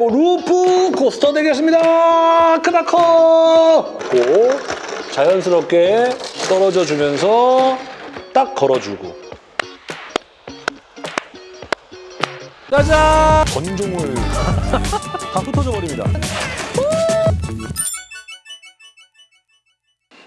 loop coaster 되겠습니다. 크다 커! 고 자연스럽게 떨어져 주면서 딱 걸어주고 짜잔! 건종을 다 흩어져 버립니다.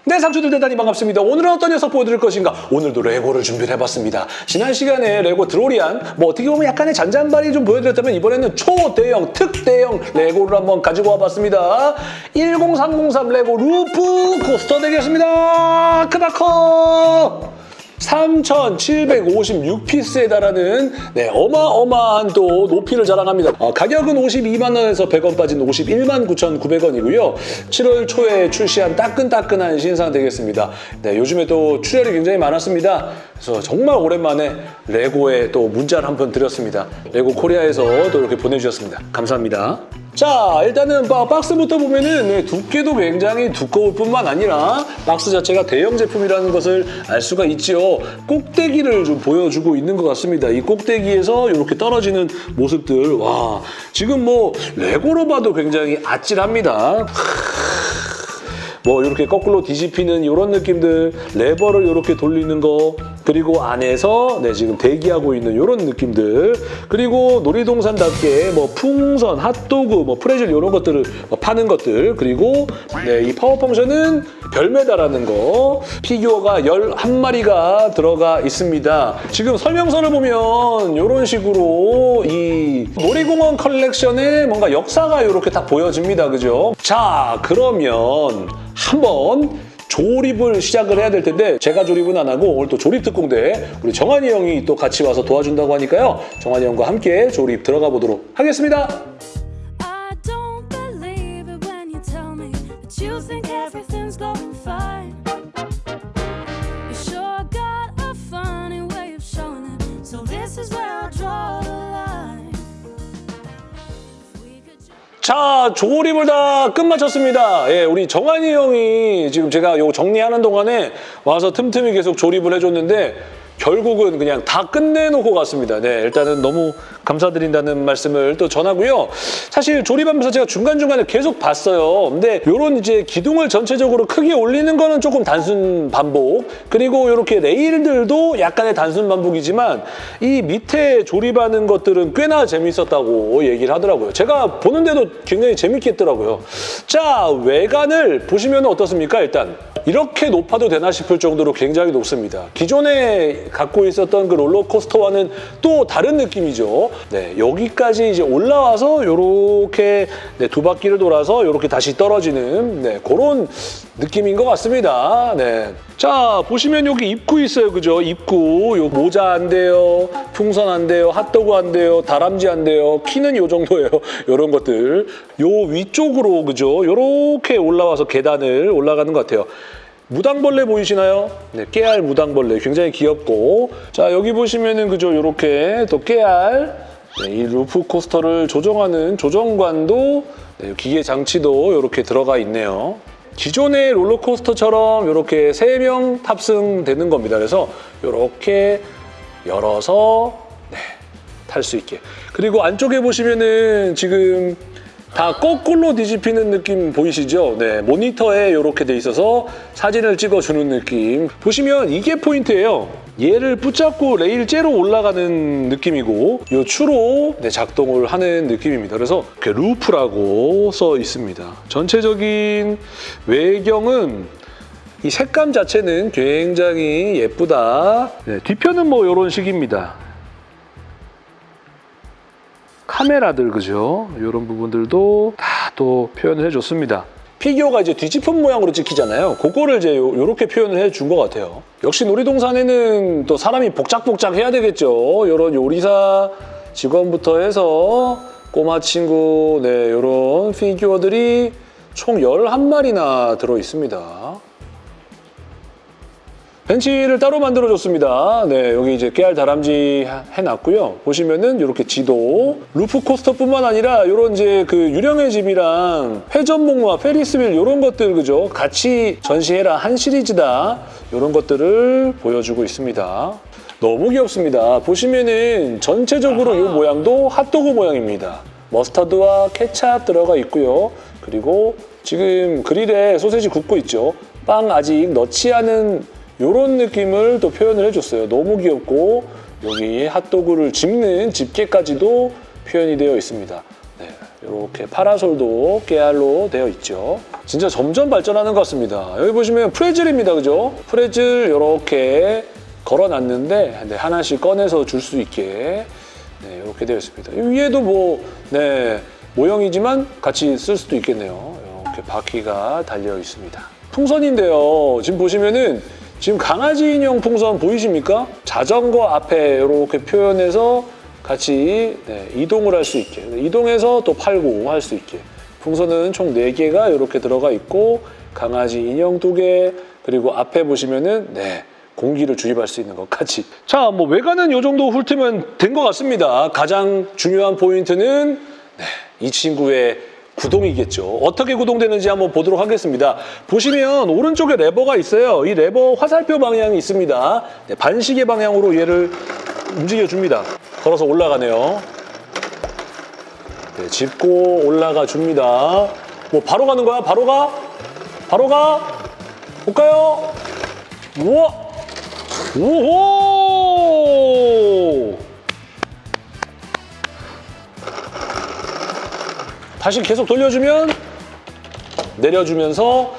네, 상추들 대단히 반갑습니다. 오늘은 어떤 녀석 보여드릴 것인가? 오늘도 레고를 준비를 해봤습니다. 지난 시간에 레고 드로리안, 뭐 어떻게 보면 약간의 잔잔바리 좀 보여드렸다면 이번에는 초대형, 특대형 레고를 한번 가지고 와봤습니다. 10303 레고 loop coaster 되겠습니다. 크다 커! 3,756피스에 달하는 네, 어마어마한 또 높이를 자랑합니다. 어, 가격은 52만 원에서 100원 빠진 51만 9,900원이고요. 7월 초에 출시한 따끈따끈한 신상 되겠습니다. 네, 요즘에 또 출혈이 굉장히 많았습니다. 그래서 정말 오랜만에 레고에 또 문자를 한 번 드렸습니다. 레고 코리아에서 또 이렇게 보내주셨습니다. 감사합니다. 자, 일단은 바- 박스부터 보면은 네, 두께도 굉장히 두꺼울 뿐만 아니라 박스 자체가 대형 제품이라는 것을 알 수가 있지요. 꼭대기를 좀 보여주고 있는 것 같습니다. 이 꼭대기에서 이렇게 떨어지는 모습들, 와, 지금 뭐 레고로 봐도 굉장히 아찔합니다. 뭐 이렇게 거꾸로 뒤집히는 이런 느낌들, 레버를 이렇게 돌리는 거, 그리고 안에서 네 지금 대기하고 있는 이런 느낌들, 그리고 놀이동산답게 뭐 풍선, 핫도그, 뭐 프레즐 이런 것들을 뭐 파는 것들, 그리고 네, 이 power function은 별매다라는 거, 피규어가 11마리가 들어가 있습니다. 지금 설명서를 보면 이런 식으로 이 놀이공원 컬렉션의 뭔가 역사가 이렇게 딱 보여집니다. 그죠? 자, 그러면 한번 조립을 시작을 해야 될 텐데 제가 조립은 안 하고 오늘 또 조립 특공대 우리 정한이 형이 또 같이 와서 도와준다고 하니까요. 정한이 형과 함께 조립 들어가 보도록 하겠습니다. 자, 조립을 다 끝마쳤습니다. 예, 우리 정한이 형이 지금 제가 요 정리하는 동안에 와서 틈틈이 계속 조립을 해줬는데 결국은 그냥 다 끝내놓고 갔습니다. 네, 일단은 너무 감사드린다는 말씀을 또 전하고요. 사실 조립하면서 제가 중간중간에 계속 봤어요. 근데 요런 이제 기둥을 전체적으로 크게 올리는 거는 조금 단순 반복 그리고 이렇게 레일들도 약간의 단순 반복이지만 이 밑에 조립하는 것들은 꽤나 재밌었다고 얘기를 하더라고요. 제가 보는데도 굉장히 재밌게 했더라고요. 자, 외관을 보시면 어떻습니까? 일단 이렇게 높아도 되나 싶을 정도로 굉장히 높습니다. 기존에 갖고 있었던 그 롤러코스터와는 또 다른 느낌이죠. 네, 여기까지 이제 올라와서 이렇게 네, 두 바퀴를 돌아서 이렇게 다시 떨어지는 네, 그런 느낌인 것 같습니다. 네. 자, 보시면 여기 입구 있어요. 그죠? 입구. 요 모자 안 돼요. 풍선 안 돼요. 핫도그 안 돼요. 다람쥐 안 돼요. 키는 요 정도예요. 요런 것들. 요 위쪽으로 그죠? 요렇게 올라와서 계단을 올라가는 것 같아요. 무당벌레 보이시나요? 네, 깨알 무당벌레 굉장히 귀엽고 자 여기 보시면은 그죠 요렇게 또 깨알 네, 이 루프 코스터를 조정하는 조정관도 네, 기계 장치도 이렇게 들어가 있네요. 기존의 롤러코스터처럼 이렇게 세 명 탑승되는 겁니다. 그래서 이렇게 열어서 네, 탈 수 있게. 그리고 안쪽에 보시면은 지금 다 거꾸로 뒤집히는 느낌 보이시죠? 네, 모니터에 이렇게 돼 있어서 사진을 찍어주는 느낌. 보시면 이게 포인트예요. 얘를 붙잡고 레일째로 올라가는 느낌이고 이 추로 네, 작동을 하는 느낌입니다. 그래서 이렇게 루프라고 써 있습니다. 전체적인 외경은 이 색감 자체는 굉장히 예쁘다. 네, 뒤편은 뭐 이런 식입니다. 카메라들 그죠? 이런 부분들도 다 또 표현을 해줬습니다. 피규어가 이제 뒤집힌 모양으로 찍히잖아요. 그거를 이제 이렇게 표현을 해준 것 같아요. 역시 놀이동산에는 또 사람이 복작복작 해야 되겠죠. 이런 요리사 직원부터 해서 꼬마 친구, 네, 이런 피규어들이 총 11마리나 들어 있습니다. 벤치를 따로 만들어줬습니다. 네, 여기 이제 깨알 다람쥐 해놨고요. 보시면은 이렇게 지도, loop coaster뿐만 아니라 이런 이제 그 유령의 집이랑 회전목마, Ferris wheel 이런 것들 그죠? 같이 전시해라 한 시리즈다 이런 것들을 보여주고 있습니다. 너무 귀엽습니다. 보시면은 전체적으로 이 모양도 핫도그 모양입니다. 머스타드와 케찹 들어가 있고요. 그리고 지금 그릴에 소세지 굽고 있죠. 빵 아직 넣지 않은 이런 느낌을 또 표현을 해줬어요. 너무 귀엽고 여기 핫도그를 집는 집게까지도 표현이 되어 있습니다. 네, 이렇게 파라솔도 깨알로 되어 있죠. 진짜 점점 발전하는 것 같습니다. 여기 보시면 프레즐입니다, 그죠? 프레즐 이렇게 걸어놨는데 네, 하나씩 꺼내서 줄 수 있게 네, 이렇게 되어 있습니다. 이 위에도 뭐 네, 모형이지만 같이 쓸 수도 있겠네요. 이렇게 바퀴가 달려 있습니다. 풍선인데요. 지금 보시면은 지금 강아지 인형 풍선 보이십니까? 자전거 앞에 이렇게 표현해서 같이 네, 이동을 할 수 있게. 이동해서 또 팔고 할 수 있게. 풍선은 총 4개가 이렇게 들어가 있고 강아지 인형 2개 그리고 앞에 보시면은 네 공기를 주입할 수 있는 것까지. 자 뭐 외관은 이 정도 훑으면 된 것 같습니다. 가장 중요한 포인트는 네, 이 친구의 구동이겠죠. 어떻게 구동되는지 한번 보도록 하겠습니다. 보시면 오른쪽에 레버가 있어요. 이 레버 화살표 방향이 있습니다. 네, 반시계 방향으로 얘를 움직여줍니다. 걸어서 올라가네요. 네, 짚고 올라가 줍니다. 뭐 바로 가는 거야? 바로 가? 바로 가? 볼까요? 우와! 오호! 다시 계속 돌려주면 내려주면서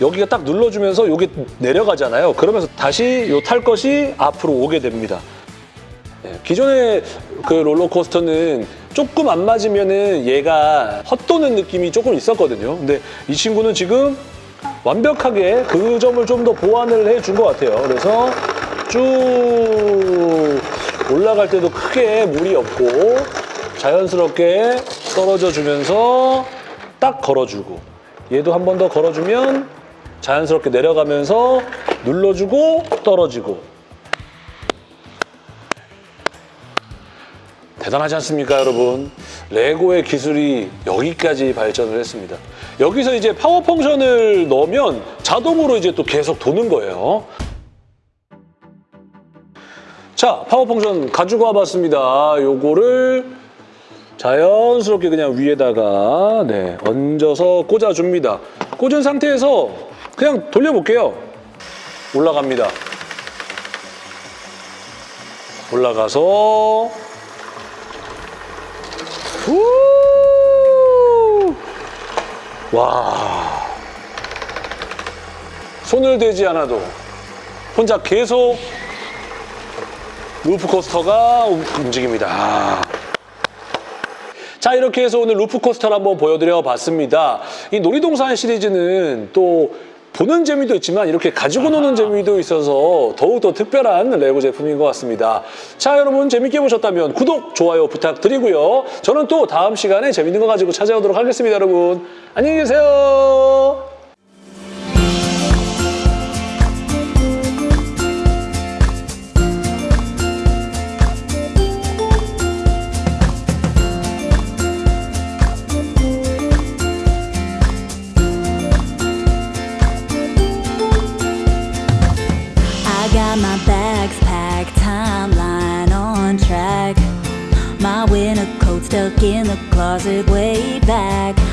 여기가 딱 눌러주면서 여기 내려가잖아요. 그러면서 다시 요 탈 것이 앞으로 오게 됩니다. 예, 기존의 그 롤러코스터는 조금 안 맞으면은 얘가 헛도는 느낌이 조금 있었거든요. 근데 이 친구는 지금 완벽하게 그 점을 좀 더 보완을 해준 것 같아요. 그래서 쭉 올라갈 때도 크게 무리 없고 자연스럽게 떨어져 주면서 딱 걸어주고 얘도 한 번 더 걸어주면 자연스럽게 내려가면서 눌러주고 떨어지고 대단하지 않습니까, 여러분? 레고의 기술이 여기까지 발전을 했습니다. 여기서 이제 파워 펑션을 넣으면 자동으로 이제 또 계속 도는 거예요. 자, 파워 펑션 가지고 와봤습니다. 요거를 자연스럽게 그냥 위에다가 네, 얹어서 꽂아줍니다. 꽂은 상태에서 그냥 돌려볼게요. 올라갑니다. 올라가서 우! 와 손을 대지 않아도 혼자 계속 루프코스터가 움직입니다. 자 이렇게 해서 오늘 루프코스터를 한번 보여드려 봤습니다. 이 놀이동산 시리즈는 또 보는 재미도 있지만 이렇게 가지고 노는 재미도 있어서 더욱더 특별한 레고 제품인 것 같습니다. 자 여러분 재밌게 보셨다면 구독, 좋아요 부탁드리고요. 저는 또 다음 시간에 재밌는 거 가지고 찾아오도록 하겠습니다 여러분. 안녕히 계세요. In the closet way back.